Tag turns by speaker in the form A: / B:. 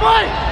A: play!